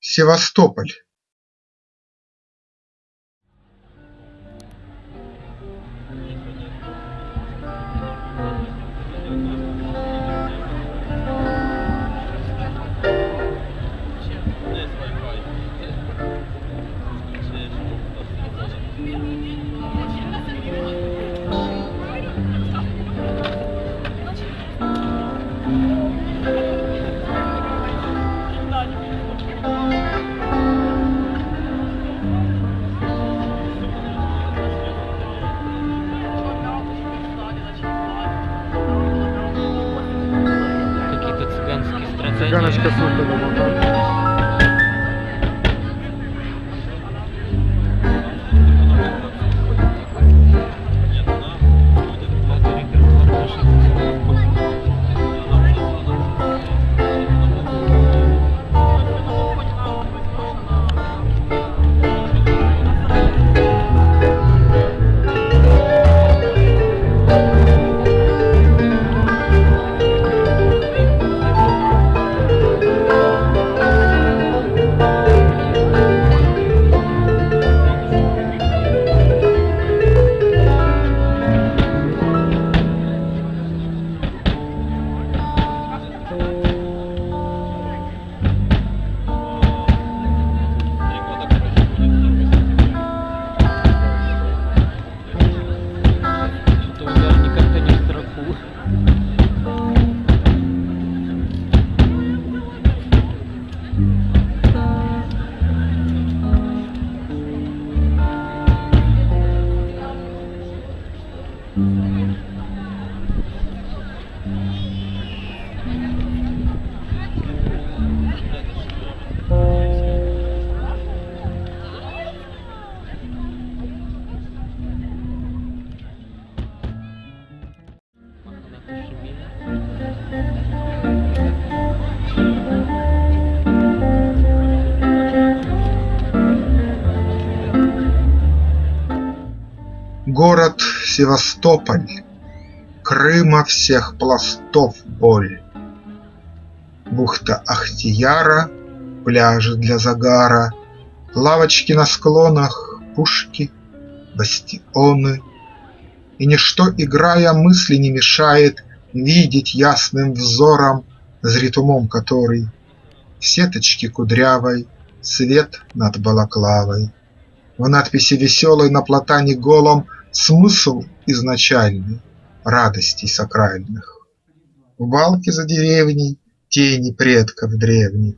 Севастополь Garnash Kafuta. Город Севастополь, Крыма всех пластов боль. Бухта Ахтияра, пляжи для загара, Лавочки на склонах, пушки, бастионы. И ничто, играя, мысли не мешает Видеть ясным взором, зрит умом который, В сеточке кудрявой свет над балаклавой. В надписи веселой на платане голом Смысл изначальный радостей сакральных. В балке за деревней тени предков древних,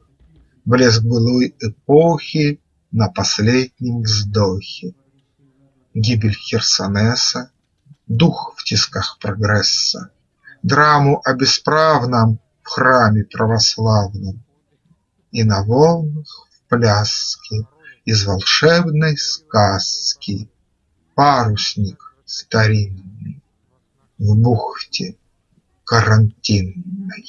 Блеск былой эпохи на последнем вздохе. Гибель Херсонеса, дух в тисках прогресса, Драму о бесправном в храме православном И на волнах в пляске из волшебной сказки Парусник старинный в бухте карантинной.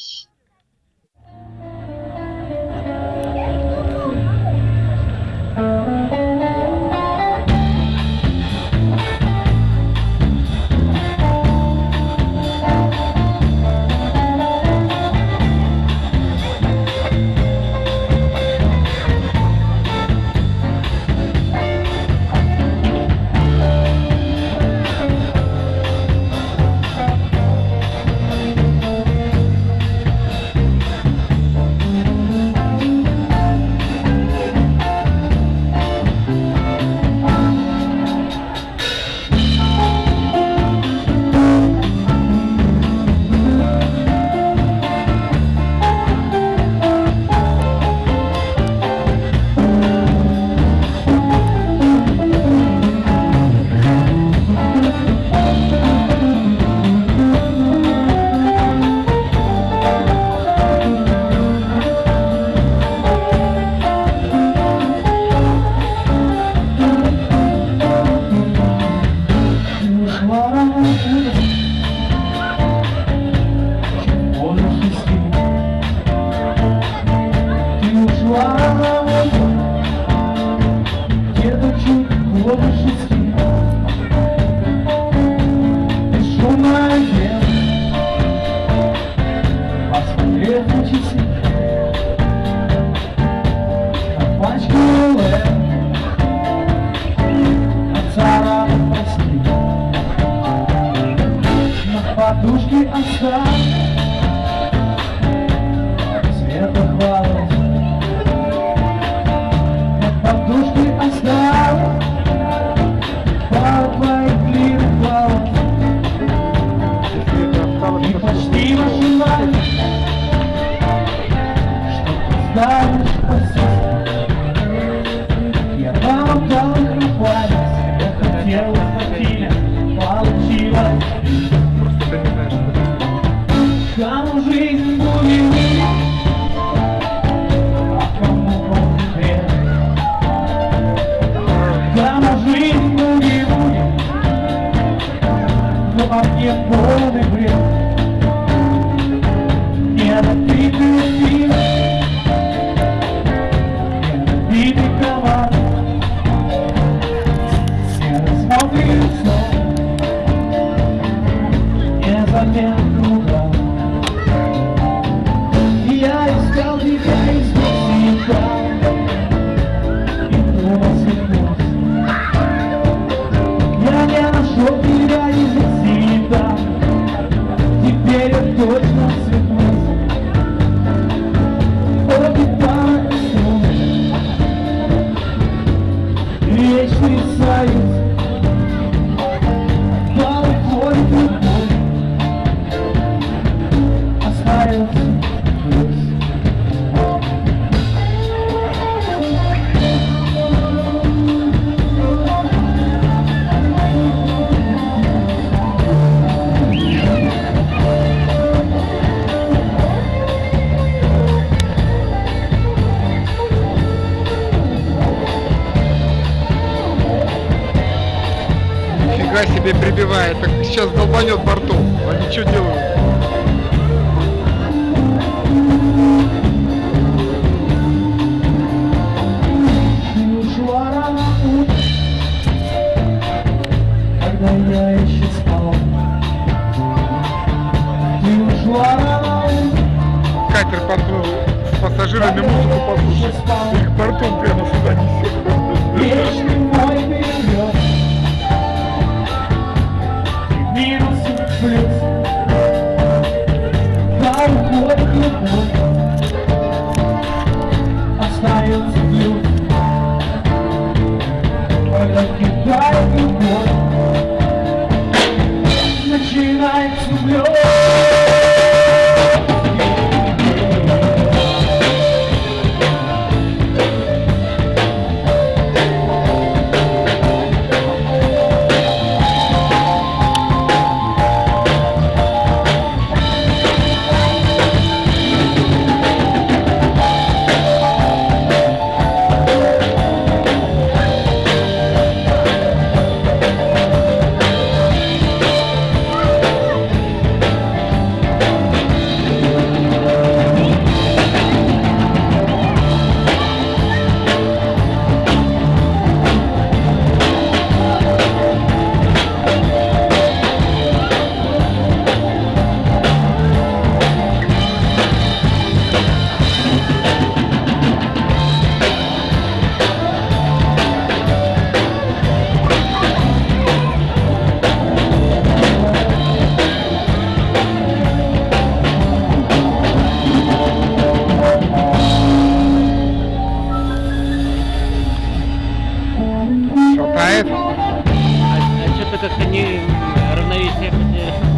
еле прибивает, так сейчас долбанет борту, а ничего делают. Катер подплыл с пассажирами музыку послушать. Их бортом прямо сюда несет. как-то не равновесие потерял.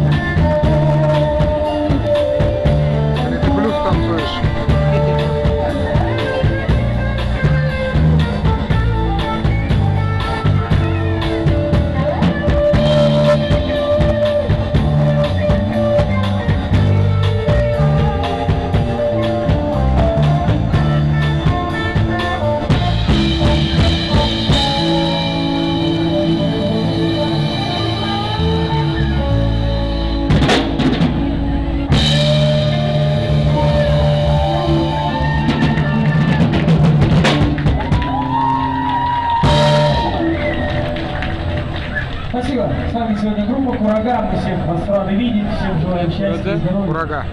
врага. Мы всех вас рады видеть, всем желаем счастья, здоровья. Врага.